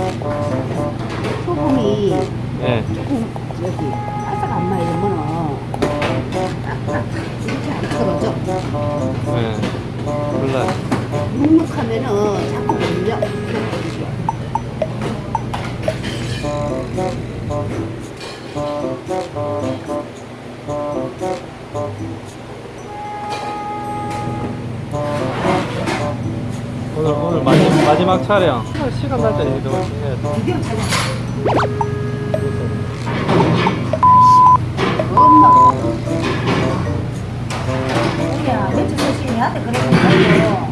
이 예. 조금 여기 바삭 안 말리면은 딱딱 이렇게 안 떨어져. 예. 몰라. 눅눅하면은 자꾸 밀려. 오늘 오늘 마지막, 마지막 촬영. 시간 날때 이동 해야 돼. 비벼 찾아. 엄마. 우리야 며칠 소식이 나한테 그러는 거예요.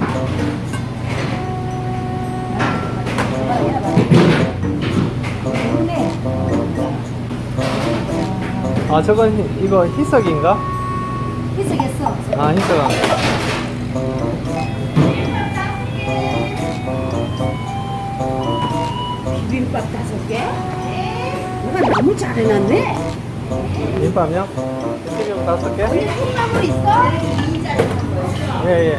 아 저건 희- 이거 희석인가? 희석했어. 아 희석. 비 빔밥 다섯 개? 누가 너무 잘 해놨네. 김밥요? 튀김 다섯 개? 콩나물 있어? 예 예.